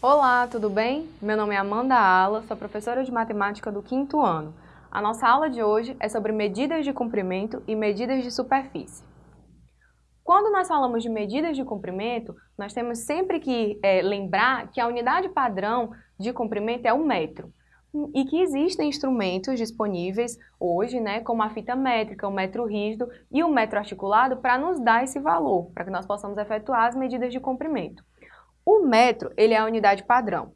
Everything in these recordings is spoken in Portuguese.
Olá, tudo bem? Meu nome é Amanda Ala, sou professora de matemática do quinto ano. A nossa aula de hoje é sobre medidas de comprimento e medidas de superfície. Quando nós falamos de medidas de comprimento, nós temos sempre que é, lembrar que a unidade padrão de comprimento é o metro e que existem instrumentos disponíveis hoje, né, como a fita métrica, o metro rígido e o metro articulado para nos dar esse valor, para que nós possamos efetuar as medidas de comprimento. O metro, ele é a unidade padrão,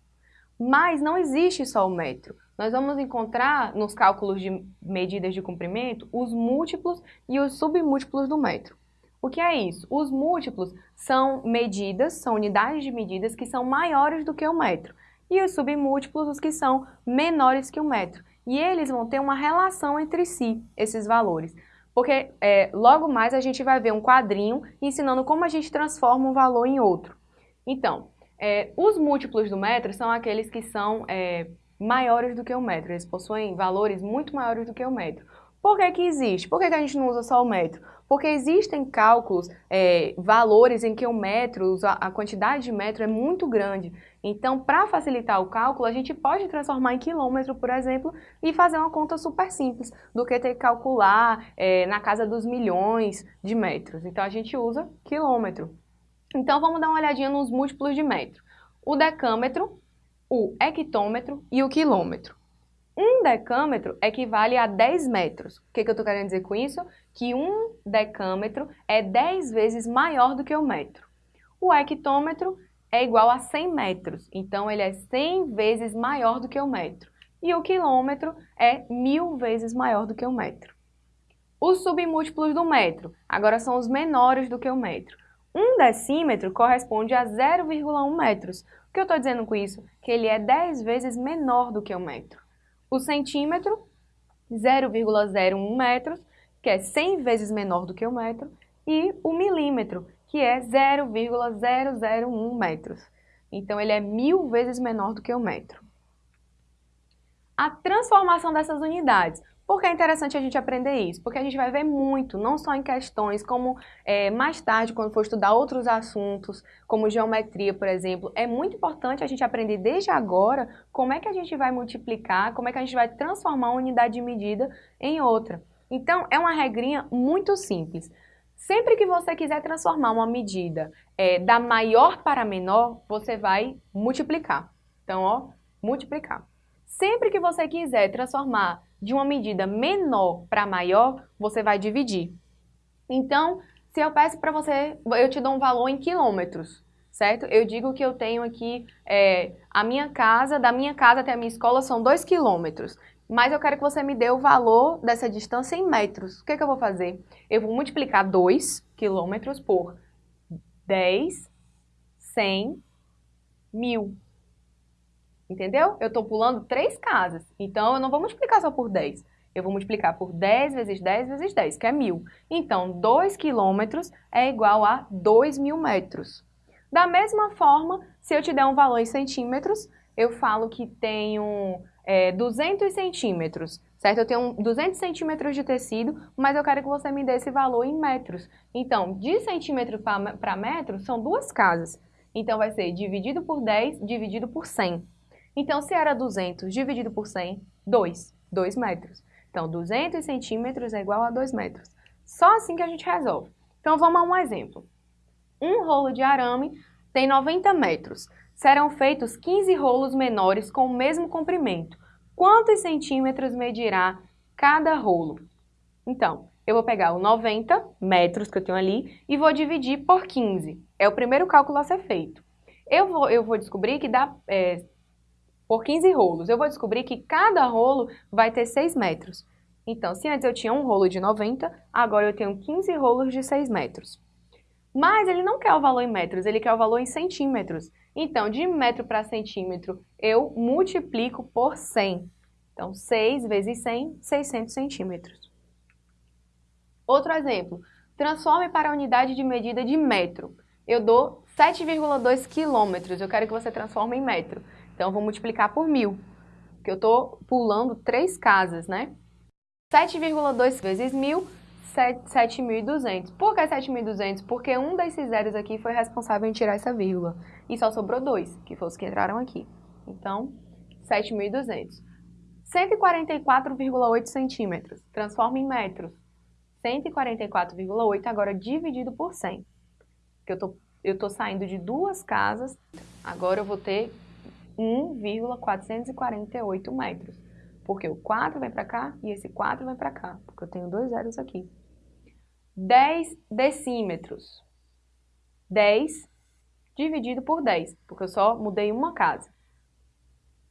mas não existe só o metro. Nós vamos encontrar nos cálculos de medidas de comprimento os múltiplos e os submúltiplos do metro. O que é isso? Os múltiplos são medidas, são unidades de medidas que são maiores do que o metro e os submúltiplos os que são menores que o metro. E eles vão ter uma relação entre si, esses valores. Porque é, logo mais a gente vai ver um quadrinho ensinando como a gente transforma um valor em outro. Então, é, os múltiplos do metro são aqueles que são é, maiores do que o metro. Eles possuem valores muito maiores do que o metro. Por que que existe? Por que, que a gente não usa só o metro? Porque existem cálculos, é, valores em que o metro, a quantidade de metro é muito grande. Então, para facilitar o cálculo, a gente pode transformar em quilômetro, por exemplo, e fazer uma conta super simples do que ter que calcular é, na casa dos milhões de metros. Então, a gente usa quilômetro. Então, vamos dar uma olhadinha nos múltiplos de metro. O decâmetro, o hectômetro e o quilômetro. Um decâmetro equivale a 10 metros. O que, que eu estou querendo dizer com isso? Que um decâmetro é 10 vezes maior do que o metro. O hectômetro é igual a 100 metros, então ele é 100 vezes maior do que o metro. E o quilômetro é mil vezes maior do que o metro. Os submúltiplos do metro, agora são os menores do que o metro. Um decímetro corresponde a 0,1 metros. O que eu estou dizendo com isso? Que ele é 10 vezes menor do que o metro o centímetro, 0,01 metros, que é 100 vezes menor do que o metro, e o milímetro, que é 0,001 metros. Então, ele é mil vezes menor do que o metro. A transformação dessas unidades. Por que é interessante a gente aprender isso? Porque a gente vai ver muito, não só em questões, como é, mais tarde, quando for estudar outros assuntos, como geometria, por exemplo, é muito importante a gente aprender desde agora como é que a gente vai multiplicar, como é que a gente vai transformar uma unidade de medida em outra. Então, é uma regrinha muito simples. Sempre que você quiser transformar uma medida é, da maior para menor, você vai multiplicar. Então, ó, multiplicar. Sempre que você quiser transformar de uma medida menor para maior, você vai dividir. Então, se eu peço para você, eu te dou um valor em quilômetros, certo? Eu digo que eu tenho aqui, é, a minha casa, da minha casa até a minha escola são 2 quilômetros. Mas eu quero que você me dê o valor dessa distância em metros. O que, que eu vou fazer? Eu vou multiplicar 2 quilômetros por 10, 100, mil. Entendeu? Eu estou pulando três casas. Então, eu não vou multiplicar só por 10. Eu vou multiplicar por 10 vezes 10 vezes 10, que é mil. Então, 2 quilômetros é igual a 2 mil metros. Da mesma forma, se eu te der um valor em centímetros, eu falo que tenho é, 200 centímetros, certo? Eu tenho 200 centímetros de tecido, mas eu quero que você me dê esse valor em metros. Então, de centímetro para metro, são duas casas. Então, vai ser dividido por 10, dividido por 100. Então, se era 200 dividido por 100, 2, 2 metros. Então, 200 centímetros é igual a 2 metros. Só assim que a gente resolve. Então, vamos a um exemplo. Um rolo de arame tem 90 metros. Serão feitos 15 rolos menores com o mesmo comprimento. Quantos centímetros medirá cada rolo? Então, eu vou pegar o 90 metros que eu tenho ali e vou dividir por 15. É o primeiro cálculo a ser feito. Eu vou, eu vou descobrir que dá é, por 15 rolos. Eu vou descobrir que cada rolo vai ter 6 metros. Então, se antes eu tinha um rolo de 90, agora eu tenho 15 rolos de 6 metros. Mas ele não quer o valor em metros, ele quer o valor em centímetros. Então, de metro para centímetro, eu multiplico por 100. Então, 6 vezes 100, 600 centímetros. Outro exemplo, transforme para a unidade de medida de metro. Eu dou 7,2 quilômetros, eu quero que você transforme em metro. Então, eu vou multiplicar por mil, porque eu estou pulando três casas, né? 7,2 vezes mil, 7.200. Por que 7.200? Porque um desses zeros aqui foi responsável em tirar essa vírgula. E só sobrou dois, que foram os que entraram aqui. Então, 7.200. 144,8 centímetros. Transforma em metros. 144,8 agora dividido por 100. Porque eu tô, eu tô saindo de duas casas, agora eu vou ter 1,448 metros. Porque o 4 vem para cá e esse 4 vem para cá, porque eu tenho dois zeros aqui. 10 decímetros. 10 dividido por 10, porque eu só mudei uma casa.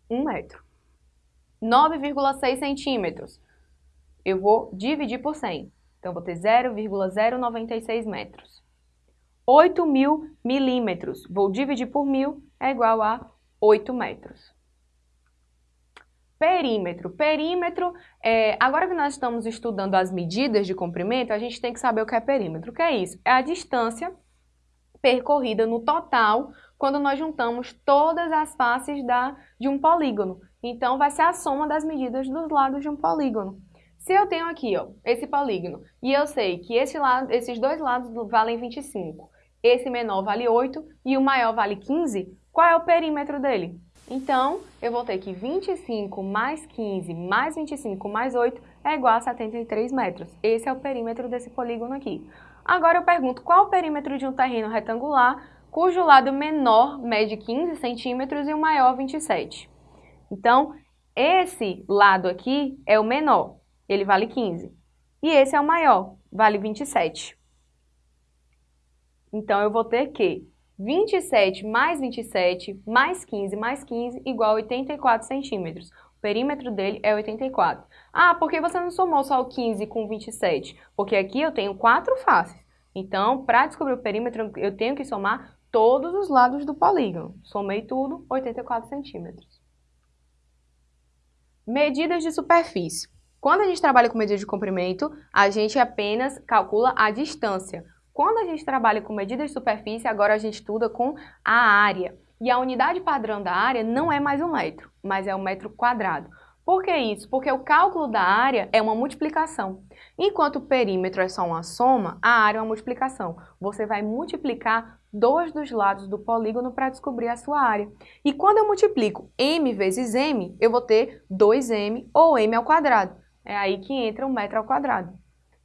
1 metro. 9,6 centímetros. Eu vou dividir por 100. Então, vou ter 0,096 metros. 8 mil milímetros. Vou dividir por mil, é igual a 8 metros. Perímetro. Perímetro, é, agora que nós estamos estudando as medidas de comprimento, a gente tem que saber o que é perímetro. O que é isso? É a distância percorrida no total quando nós juntamos todas as faces da, de um polígono. Então, vai ser a soma das medidas dos lados de um polígono. Se eu tenho aqui ó, esse polígono e eu sei que esse lado, esses dois lados valem 25, esse menor vale 8 e o maior vale 15, qual é o perímetro dele? Então, eu vou ter que 25 mais 15 mais 25 mais 8 é igual a 73 metros. Esse é o perímetro desse polígono aqui. Agora eu pergunto qual o perímetro de um terreno retangular cujo lado menor mede 15 centímetros e o maior 27. Então, esse lado aqui é o menor, ele vale 15. E esse é o maior, vale 27. Então, eu vou ter que 27 mais 27 mais 15 mais 15 igual a 84 centímetros. O perímetro dele é 84. Ah, por que você não somou só o 15 com 27? Porque aqui eu tenho quatro faces. Então, para descobrir o perímetro, eu tenho que somar todos os lados do polígono. Somei tudo, 84 centímetros. Medidas de superfície. Quando a gente trabalha com medida de comprimento, a gente apenas calcula a distância. Quando a gente trabalha com medidas de superfície, agora a gente estuda com a área. E a unidade padrão da área não é mais um metro, mas é um metro quadrado. Por que isso? Porque o cálculo da área é uma multiplicação. Enquanto o perímetro é só uma soma, a área é uma multiplicação. Você vai multiplicar dois dos lados do polígono para descobrir a sua área. E quando eu multiplico m vezes m, eu vou ter 2m ou m ao quadrado. É aí que entra o metro ao quadrado.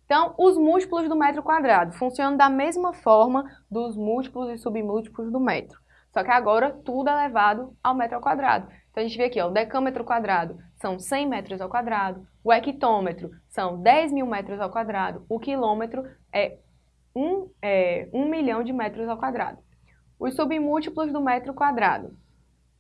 Então, os múltiplos do metro quadrado funcionam da mesma forma dos múltiplos e submúltiplos do metro. Só que agora tudo é levado ao metro ao quadrado. Então, a gente vê aqui, ó, o decâmetro quadrado são 100 metros ao quadrado, o hectômetro são 10 mil metros ao quadrado, o quilômetro é 1, é, 1 milhão de metros ao quadrado. Os submúltiplos do metro quadrado.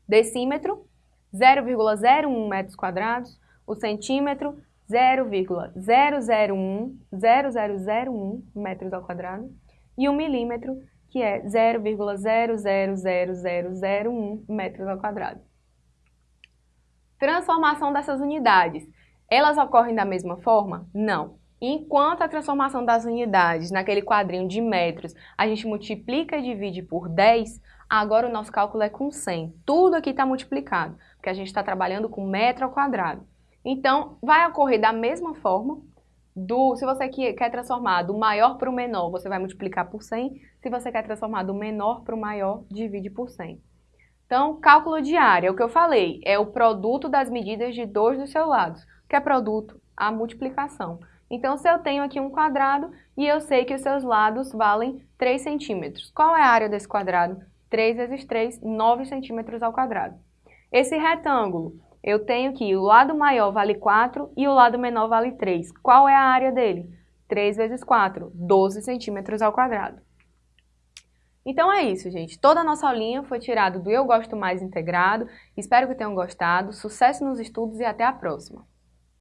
Decímetro, 0,01 metros quadrados, o centímetro, 0,001 metros ao quadrado e o milímetro, que é 0,000001 metros ao quadrado. Transformação dessas unidades. Elas ocorrem da mesma forma? Não. Enquanto a transformação das unidades naquele quadrinho de metros a gente multiplica e divide por 10, agora o nosso cálculo é com 100. Tudo aqui está multiplicado, porque a gente está trabalhando com metro ao quadrado. Então, vai ocorrer da mesma forma, do, se você quer transformar do maior para o menor, você vai multiplicar por 100. Se você quer transformar do menor para o maior, divide por 100. Então, cálculo de área, o que eu falei, é o produto das medidas de dois dos seus lados. Que é produto? A multiplicação. Então, se eu tenho aqui um quadrado e eu sei que os seus lados valem 3 centímetros, qual é a área desse quadrado? 3 vezes 3, 9 centímetros ao quadrado. Esse retângulo, eu tenho que o lado maior vale 4 e o lado menor vale 3. Qual é a área dele? 3 vezes 4, 12 centímetros ao quadrado. Então é isso, gente. Toda a nossa aulinha foi tirada do Eu Gosto Mais Integrado. Espero que tenham gostado. Sucesso nos estudos e até a próxima!